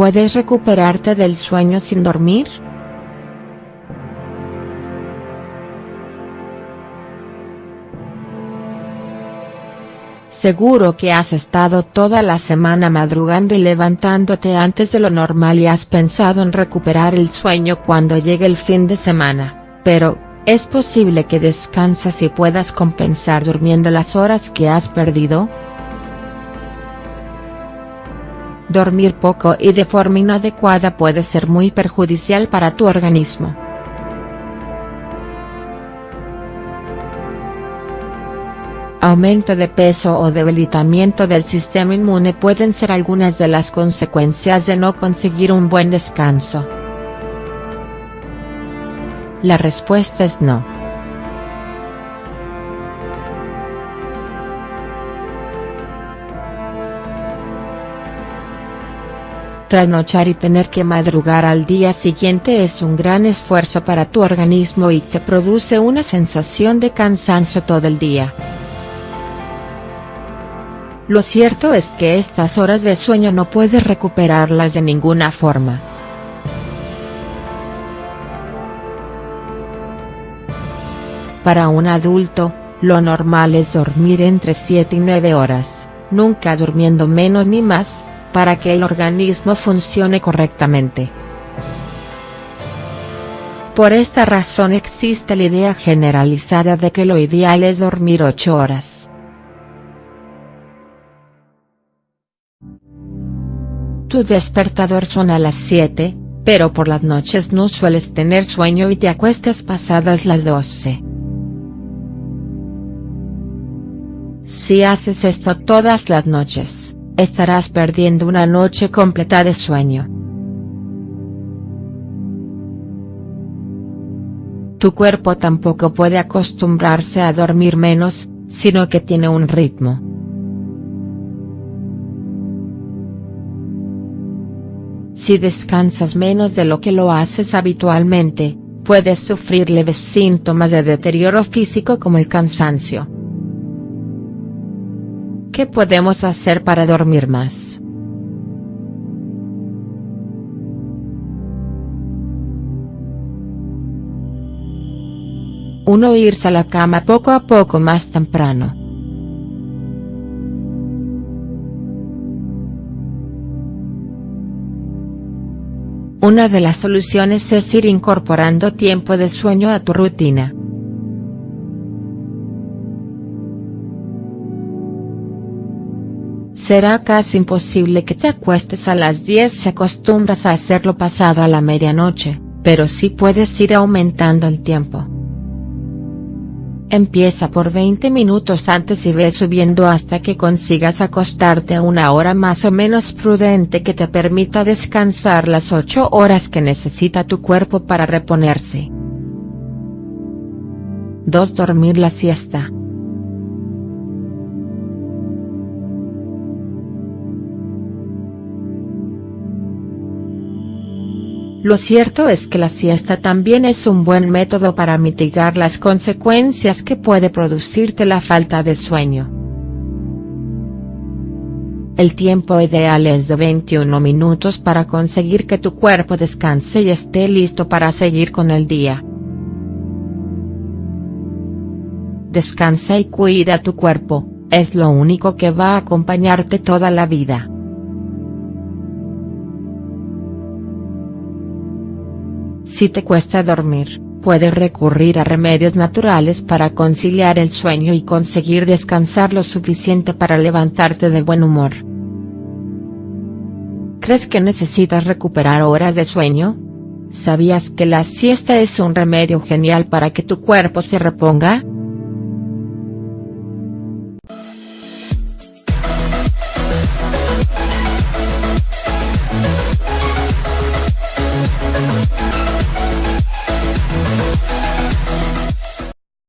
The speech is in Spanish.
¿Puedes recuperarte del sueño sin dormir?. Seguro que has estado toda la semana madrugando y levantándote antes de lo normal y has pensado en recuperar el sueño cuando llegue el fin de semana, pero, ¿es posible que descansas y puedas compensar durmiendo las horas que has perdido?. Dormir poco y de forma inadecuada puede ser muy perjudicial para tu organismo. Aumento de peso o debilitamiento del sistema inmune pueden ser algunas de las consecuencias de no conseguir un buen descanso. La respuesta es no. Trasnochar y tener que madrugar al día siguiente es un gran esfuerzo para tu organismo y te produce una sensación de cansancio todo el día. Lo cierto es que estas horas de sueño no puedes recuperarlas de ninguna forma. Para un adulto, lo normal es dormir entre 7 y 9 horas, nunca durmiendo menos ni más, para que el organismo funcione correctamente. Por esta razón existe la idea generalizada de que lo ideal es dormir 8 horas. Tu despertador suena a las 7, pero por las noches no sueles tener sueño y te acuestas pasadas las 12. Si haces esto todas las noches, estarás perdiendo una noche completa de sueño. Tu cuerpo tampoco puede acostumbrarse a dormir menos, sino que tiene un ritmo. Si descansas menos de lo que lo haces habitualmente, puedes sufrir leves síntomas de deterioro físico como el cansancio. ¿Qué podemos hacer para dormir más?. Uno irse a la cama poco a poco más temprano. Una de las soluciones es ir incorporando tiempo de sueño a tu rutina. Será casi imposible que te acuestes a las 10 si acostumbras a hacerlo pasado a la medianoche, pero sí puedes ir aumentando el tiempo. Empieza por 20 minutos antes y ve subiendo hasta que consigas acostarte a una hora más o menos prudente que te permita descansar las 8 horas que necesita tu cuerpo para reponerse. 2. Dormir la siesta. Lo cierto es que la siesta también es un buen método para mitigar las consecuencias que puede producirte la falta de sueño. El tiempo ideal es de 21 minutos para conseguir que tu cuerpo descanse y esté listo para seguir con el día. Descansa y cuida tu cuerpo, es lo único que va a acompañarte toda la vida. Si te cuesta dormir, puedes recurrir a remedios naturales para conciliar el sueño y conseguir descansar lo suficiente para levantarte de buen humor. ¿Crees que necesitas recuperar horas de sueño? ¿Sabías que la siesta es un remedio genial para que tu cuerpo se reponga?.